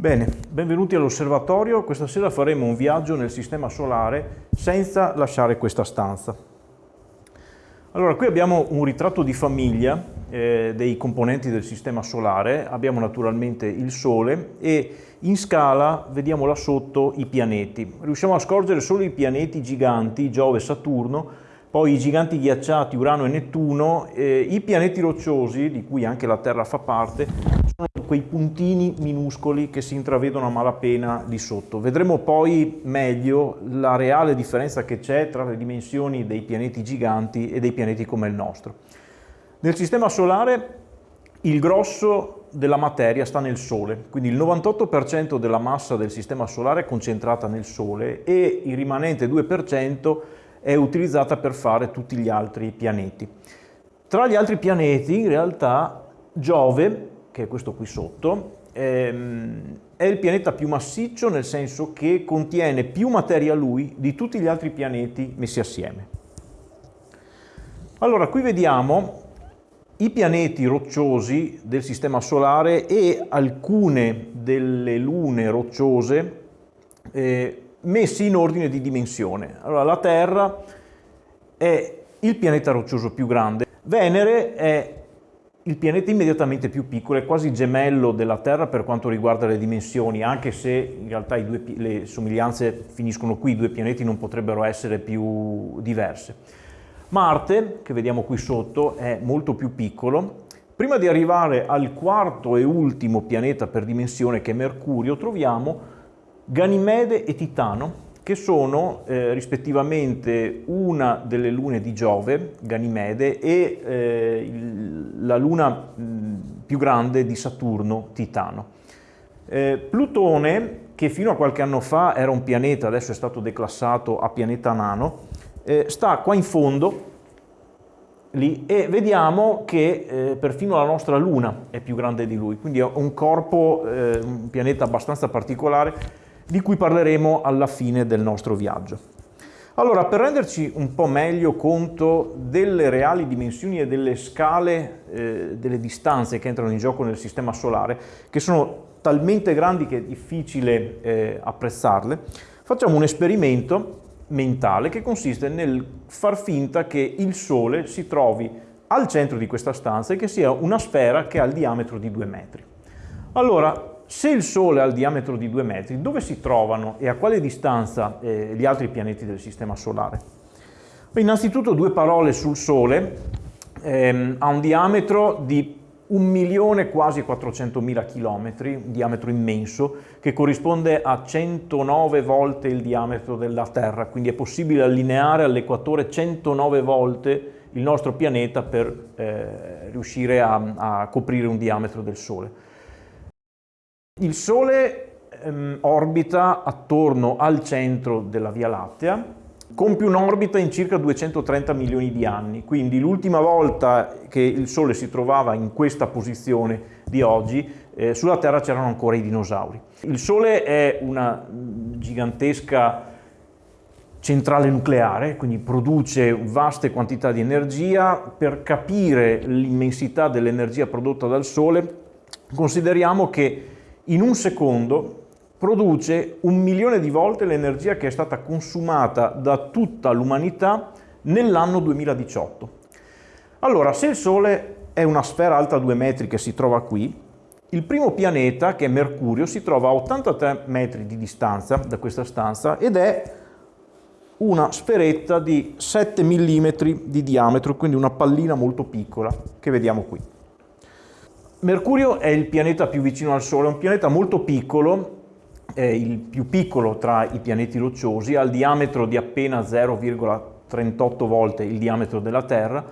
Bene, benvenuti all'osservatorio. Questa sera faremo un viaggio nel Sistema Solare senza lasciare questa stanza. Allora, qui abbiamo un ritratto di famiglia eh, dei componenti del Sistema Solare. Abbiamo naturalmente il Sole e in scala vediamo là sotto i pianeti. Riusciamo a scorgere solo i pianeti giganti, Giove e Saturno, poi i giganti ghiacciati Urano e Nettuno, eh, i pianeti rocciosi, di cui anche la Terra fa parte, quei puntini minuscoli che si intravedono a malapena di sotto. Vedremo poi meglio la reale differenza che c'è tra le dimensioni dei pianeti giganti e dei pianeti come il nostro. Nel Sistema Solare il grosso della materia sta nel Sole, quindi il 98% della massa del Sistema Solare è concentrata nel Sole e il rimanente 2% è utilizzata per fare tutti gli altri pianeti. Tra gli altri pianeti in realtà Giove che è questo qui sotto, ehm, è il pianeta più massiccio nel senso che contiene più materia lui di tutti gli altri pianeti messi assieme. Allora, qui vediamo i pianeti rocciosi del Sistema Solare e alcune delle lune rocciose eh, messi in ordine di dimensione. Allora, la Terra è il pianeta roccioso più grande, Venere è il pianeta immediatamente più piccolo è quasi gemello della Terra per quanto riguarda le dimensioni, anche se in realtà due, le somiglianze finiscono qui, i due pianeti non potrebbero essere più diverse. Marte, che vediamo qui sotto, è molto più piccolo. Prima di arrivare al quarto e ultimo pianeta per dimensione, che è Mercurio, troviamo Ganimede e Titano, che sono eh, rispettivamente una delle lune di Giove, Ganimede, e eh, la luna mh, più grande di Saturno, Titano. Eh, Plutone, che fino a qualche anno fa era un pianeta, adesso è stato declassato a pianeta nano, eh, sta qua in fondo, lì, e vediamo che eh, perfino la nostra luna è più grande di lui, quindi è un corpo, eh, un pianeta abbastanza particolare, di cui parleremo alla fine del nostro viaggio. Allora, per renderci un po' meglio conto delle reali dimensioni e delle scale, eh, delle distanze che entrano in gioco nel Sistema Solare, che sono talmente grandi che è difficile eh, apprezzarle, facciamo un esperimento mentale che consiste nel far finta che il Sole si trovi al centro di questa stanza e che sia una sfera che ha il diametro di due metri. Allora, se il Sole ha il diametro di 2 metri, dove si trovano e a quale distanza eh, gli altri pianeti del Sistema Solare? Beh, innanzitutto due parole sul Sole, ehm, ha un diametro di un milione quasi 400 mila chilometri, un diametro immenso, che corrisponde a 109 volte il diametro della Terra, quindi è possibile allineare all'equatore 109 volte il nostro pianeta per eh, riuscire a, a coprire un diametro del Sole. Il Sole ehm, orbita attorno al centro della Via Lattea, compie un'orbita in circa 230 milioni di anni, quindi l'ultima volta che il Sole si trovava in questa posizione di oggi, eh, sulla Terra c'erano ancora i dinosauri. Il Sole è una gigantesca centrale nucleare, quindi produce vaste quantità di energia. Per capire l'immensità dell'energia prodotta dal Sole, consideriamo che in un secondo produce un milione di volte l'energia che è stata consumata da tutta l'umanità nell'anno 2018. Allora, se il Sole è una sfera alta 2 metri che si trova qui, il primo pianeta, che è Mercurio, si trova a 83 metri di distanza da questa stanza ed è una sferetta di 7 mm di diametro, quindi una pallina molto piccola che vediamo qui. Mercurio è il pianeta più vicino al Sole, è un pianeta molto piccolo, è il più piccolo tra i pianeti rocciosi, ha il diametro di appena 0,38 volte il diametro della Terra,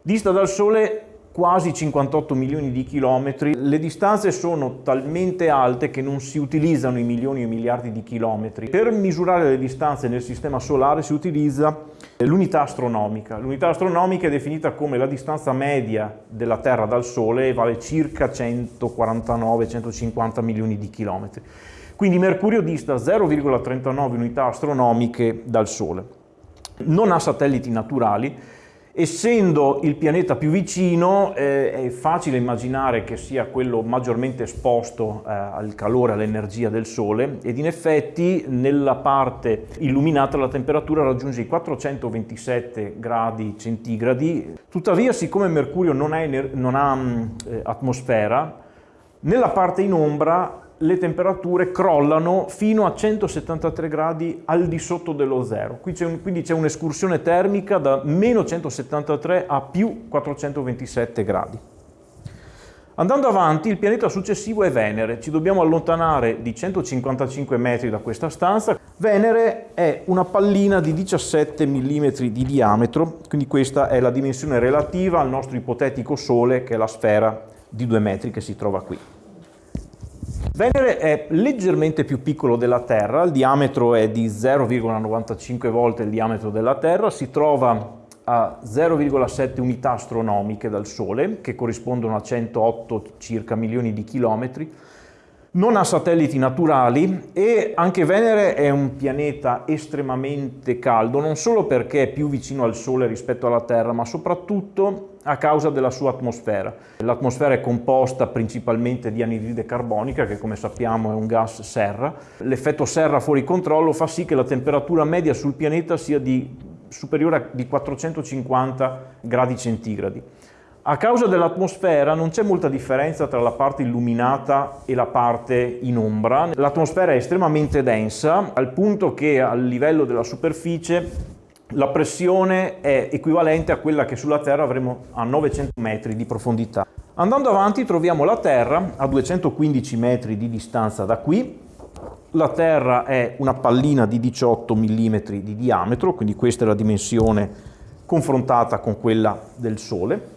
dista dal Sole quasi 58 milioni di chilometri, le distanze sono talmente alte che non si utilizzano i milioni e miliardi di chilometri. Per misurare le distanze nel Sistema Solare si utilizza l'unità astronomica. L'unità astronomica è definita come la distanza media della Terra dal Sole e vale circa 149-150 milioni di chilometri. Quindi Mercurio dista 0,39 unità astronomiche dal Sole. Non ha satelliti naturali, Essendo il pianeta più vicino eh, è facile immaginare che sia quello maggiormente esposto eh, al calore, all'energia del Sole ed in effetti nella parte illuminata la temperatura raggiunge i 427 gradi centigradi. Tuttavia siccome Mercurio non ha, non ha mh, eh, atmosfera, nella parte in ombra le temperature crollano fino a 173 gradi al di sotto dello zero. quindi c'è un'escursione termica da meno 173 a più 427 gradi. Andando avanti, il pianeta successivo è Venere. Ci dobbiamo allontanare di 155 metri da questa stanza. Venere è una pallina di 17 mm di diametro, quindi questa è la dimensione relativa al nostro ipotetico Sole, che è la sfera di 2 metri che si trova qui. Venere è leggermente più piccolo della Terra, il diametro è di 0,95 volte il diametro della Terra, si trova a 0,7 unità astronomiche dal Sole, che corrispondono a 108 circa milioni di chilometri, non ha satelliti naturali e anche Venere è un pianeta estremamente caldo, non solo perché è più vicino al Sole rispetto alla Terra, ma soprattutto a causa della sua atmosfera. L'atmosfera è composta principalmente di anidride carbonica, che come sappiamo è un gas serra. L'effetto serra fuori controllo fa sì che la temperatura media sul pianeta sia di, superiore a di 450 gradi centigradi. A causa dell'atmosfera non c'è molta differenza tra la parte illuminata e la parte in ombra. L'atmosfera è estremamente densa, al punto che a livello della superficie la pressione è equivalente a quella che sulla Terra avremo a 900 metri di profondità. Andando avanti troviamo la Terra a 215 metri di distanza da qui. La Terra è una pallina di 18 mm di diametro, quindi questa è la dimensione confrontata con quella del Sole.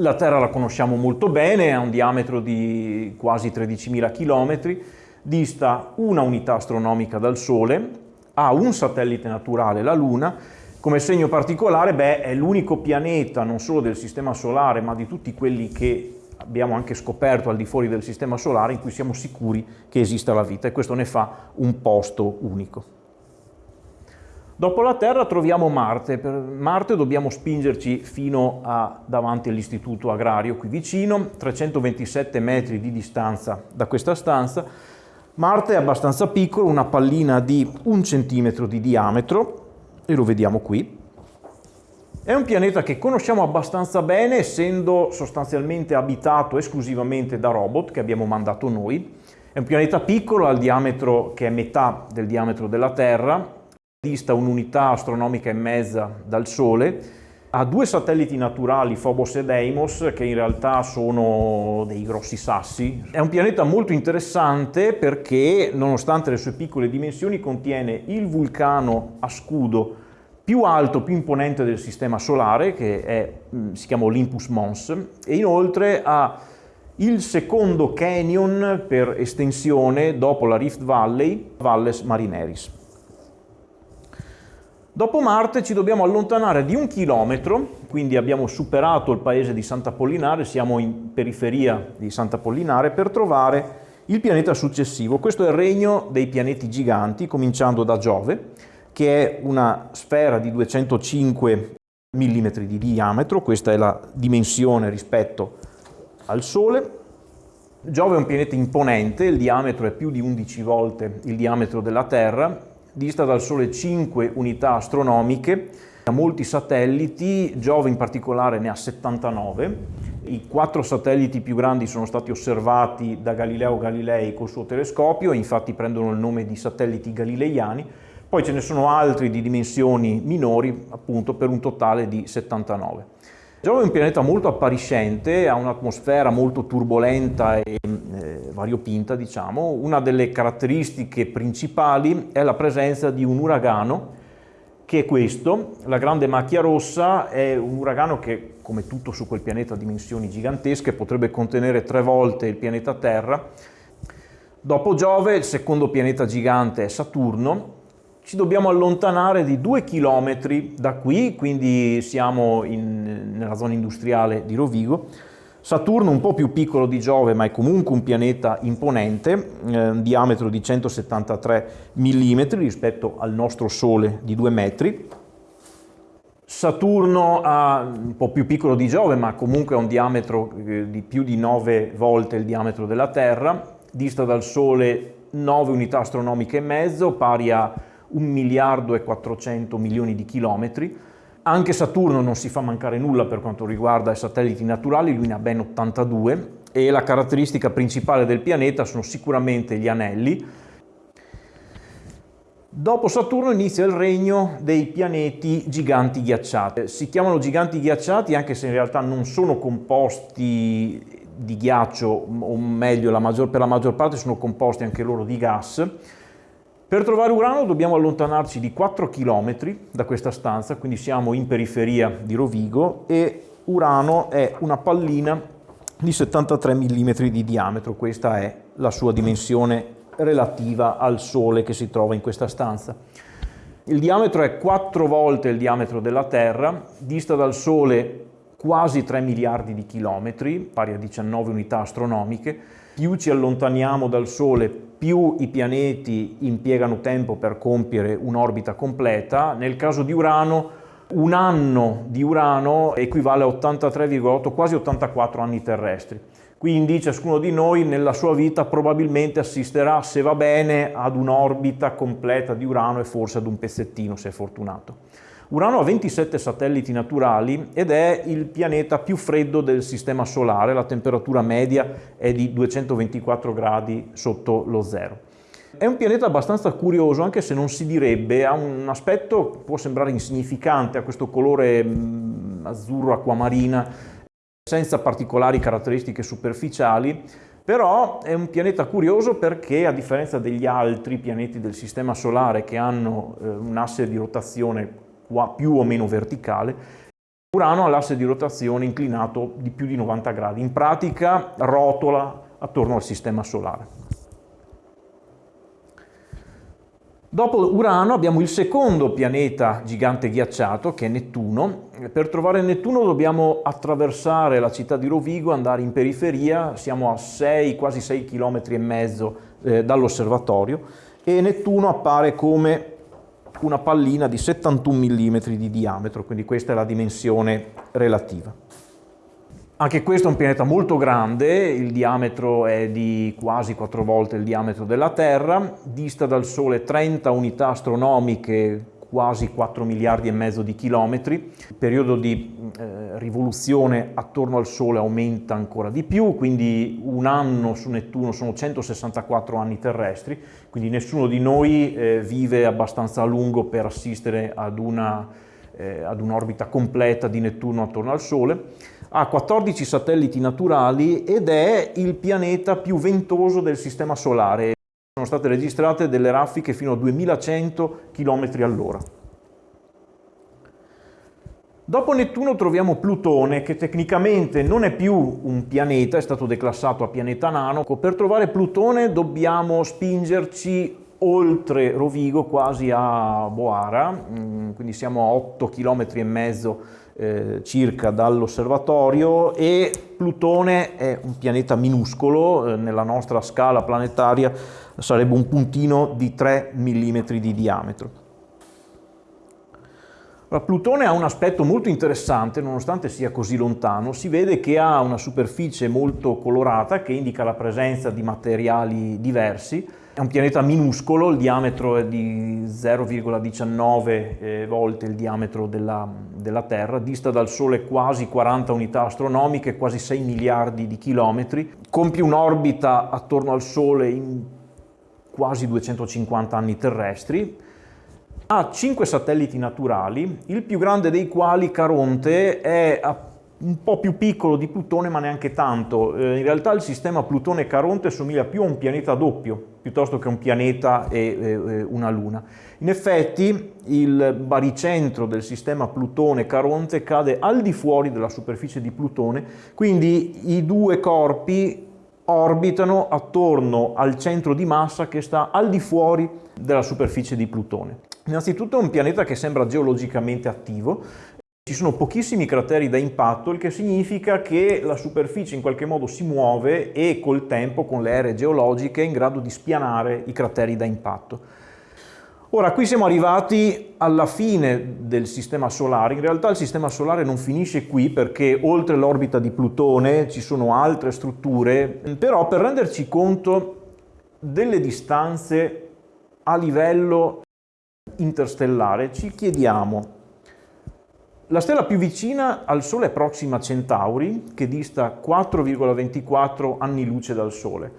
La Terra la conosciamo molto bene, ha un diametro di quasi 13.000 km, dista una unità astronomica dal Sole, ha un satellite naturale, la Luna, come segno particolare beh, è l'unico pianeta non solo del Sistema Solare ma di tutti quelli che abbiamo anche scoperto al di fuori del Sistema Solare in cui siamo sicuri che esista la vita e questo ne fa un posto unico. Dopo la Terra troviamo Marte, per Marte dobbiamo spingerci fino a davanti all'istituto agrario qui vicino, 327 metri di distanza da questa stanza, Marte è abbastanza piccolo, una pallina di un centimetro di diametro, e lo vediamo qui. È un pianeta che conosciamo abbastanza bene, essendo sostanzialmente abitato esclusivamente da robot che abbiamo mandato noi. È un pianeta piccolo, ha il diametro che è metà del diametro della Terra, dista un'unità astronomica e mezza dal Sole, ha due satelliti naturali, Phobos e Deimos, che in realtà sono dei grossi sassi. È un pianeta molto interessante perché, nonostante le sue piccole dimensioni, contiene il vulcano a scudo più alto, più imponente del Sistema Solare, che è, mm, si chiama Olympus Mons, e inoltre ha il secondo canyon per estensione dopo la Rift Valley, Valles Marineris. Dopo Marte ci dobbiamo allontanare di un chilometro, quindi abbiamo superato il paese di Sant'Apollinare, siamo in periferia di Sant'Apollinare, per trovare il pianeta successivo. Questo è il regno dei pianeti giganti, cominciando da Giove, che è una sfera di 205 mm di diametro, questa è la dimensione rispetto al Sole. Giove è un pianeta imponente, il diametro è più di 11 volte il diametro della Terra, dista dal Sole 5 unità astronomiche, ha molti satelliti, Giove in particolare ne ha 79, i quattro satelliti più grandi sono stati osservati da Galileo Galilei col suo telescopio, infatti prendono il nome di satelliti galileiani, poi ce ne sono altri di dimensioni minori, appunto per un totale di 79. Giove è un pianeta molto appariscente, ha un'atmosfera molto turbolenta e eh, variopinta, diciamo. Una delle caratteristiche principali è la presenza di un uragano, che è questo. La grande macchia rossa è un uragano che, come tutto su quel pianeta, ha dimensioni gigantesche, potrebbe contenere tre volte il pianeta Terra. Dopo Giove, il secondo pianeta gigante è Saturno, ci dobbiamo allontanare di due chilometri da qui, quindi siamo in, nella zona industriale di Rovigo. Saturno un po' più piccolo di Giove, ma è comunque un pianeta imponente, eh, un diametro di 173 mm rispetto al nostro Sole di 2 metri. Saturno ha un po' più piccolo di Giove, ma comunque ha un diametro eh, di più di 9 volte il diametro della Terra, dista dal Sole 9 unità astronomiche e mezzo, pari a 1 miliardo e 400 milioni di chilometri. Anche Saturno non si fa mancare nulla per quanto riguarda i satelliti naturali, lui ne ha ben 82 e la caratteristica principale del pianeta sono sicuramente gli anelli, Dopo Saturno inizia il regno dei pianeti giganti ghiacciati. Si chiamano giganti ghiacciati anche se in realtà non sono composti di ghiaccio, o meglio la maggior, per la maggior parte sono composti anche loro di gas. Per trovare Urano dobbiamo allontanarci di 4 km da questa stanza, quindi siamo in periferia di Rovigo e Urano è una pallina di 73 mm di diametro, questa è la sua dimensione relativa al Sole che si trova in questa stanza. Il diametro è 4 volte il diametro della Terra, dista dal Sole quasi 3 miliardi di chilometri, pari a 19 unità astronomiche. Più ci allontaniamo dal Sole, più i pianeti impiegano tempo per compiere un'orbita completa. Nel caso di Urano, un anno di Urano equivale a 83,8, quasi 84 anni terrestri. Quindi ciascuno di noi nella sua vita probabilmente assisterà, se va bene, ad un'orbita completa di Urano e forse ad un pezzettino, se è fortunato. Urano ha 27 satelliti naturali ed è il pianeta più freddo del Sistema Solare, la temperatura media è di 224 gradi sotto lo zero. È un pianeta abbastanza curioso, anche se non si direbbe, ha un aspetto, può sembrare insignificante, ha questo colore mm, azzurro acquamarina senza particolari caratteristiche superficiali, però è un pianeta curioso perché a differenza degli altri pianeti del Sistema Solare che hanno eh, un asse di rotazione più o meno verticale, Urano ha l'asse di rotazione inclinato di più di 90 gradi, in pratica rotola attorno al Sistema Solare. Dopo Urano abbiamo il secondo pianeta gigante ghiacciato che è Nettuno. Per trovare Nettuno dobbiamo attraversare la città di Rovigo, andare in periferia, siamo a 6, quasi 6 km e mezzo eh, dall'osservatorio e Nettuno appare come una pallina di 71 mm di diametro, quindi questa è la dimensione relativa. Anche questo è un pianeta molto grande, il diametro è di quasi quattro volte il diametro della Terra, dista dal Sole 30 unità astronomiche, quasi 4 miliardi e mezzo di chilometri. Il periodo di eh, rivoluzione attorno al Sole aumenta ancora di più, quindi un anno su Nettuno sono 164 anni terrestri, quindi nessuno di noi eh, vive abbastanza a lungo per assistere ad eh, un'orbita un completa di Nettuno attorno al Sole ha 14 satelliti naturali ed è il pianeta più ventoso del Sistema Solare. Sono state registrate delle raffiche fino a 2100 km all'ora. Dopo Nettuno troviamo Plutone, che tecnicamente non è più un pianeta, è stato declassato a pianeta nano. Per trovare Plutone dobbiamo spingerci oltre Rovigo, quasi a Boara, mm, quindi siamo a 8 km e mezzo eh, circa dall'osservatorio e Plutone è un pianeta minuscolo, eh, nella nostra scala planetaria sarebbe un puntino di 3 mm di diametro. Allora, Plutone ha un aspetto molto interessante, nonostante sia così lontano, si vede che ha una superficie molto colorata che indica la presenza di materiali diversi, è un pianeta minuscolo, il diametro è di 0,19 eh, volte il diametro della, della, Terra, dista dal Sole quasi 40 unità astronomiche, quasi 6 miliardi di chilometri, compie un'orbita attorno al Sole in quasi 250 anni terrestri, ha 5 satelliti naturali, il più grande dei quali, Caronte, è un po' più piccolo di Plutone ma neanche tanto. Eh, in realtà il sistema Plutone-Caronte somiglia più a un pianeta doppio piuttosto che un pianeta e una luna. In effetti il baricentro del sistema Plutone-Caronte cade al di fuori della superficie di Plutone, quindi i due corpi orbitano attorno al centro di massa che sta al di fuori della superficie di Plutone. Innanzitutto è un pianeta che sembra geologicamente attivo, ci sono pochissimi crateri da impatto, il che significa che la superficie in qualche modo si muove e col tempo, con le ere geologiche, è in grado di spianare i crateri da impatto. Ora, qui siamo arrivati alla fine del sistema solare. In realtà il sistema solare non finisce qui perché oltre l'orbita di Plutone ci sono altre strutture, però per renderci conto delle distanze a livello interstellare ci chiediamo la stella più vicina al Sole è Proxima Centauri, che dista 4,24 anni luce dal Sole.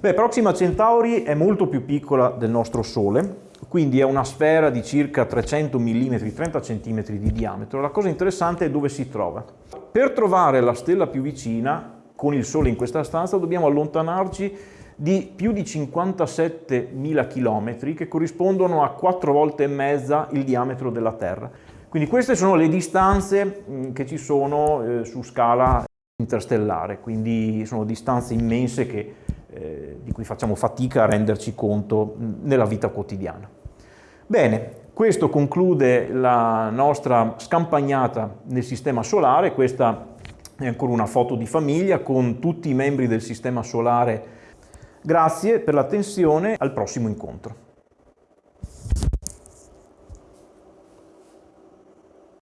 Beh, Proxima Centauri è molto più piccola del nostro Sole, quindi è una sfera di circa 300 mm, 30 cm di diametro. La cosa interessante è dove si trova. Per trovare la stella più vicina, con il Sole in questa stanza, dobbiamo allontanarci di più di 57.000 km, che corrispondono a 4 volte e mezza il diametro della Terra. Quindi queste sono le distanze mm, che ci sono eh, su scala interstellare, quindi sono distanze immense che, eh, di cui facciamo fatica a renderci conto mm, nella vita quotidiana. Bene, questo conclude la nostra scampagnata nel sistema solare, questa è ancora una foto di famiglia con tutti i membri del sistema solare. Grazie per l'attenzione, al prossimo incontro.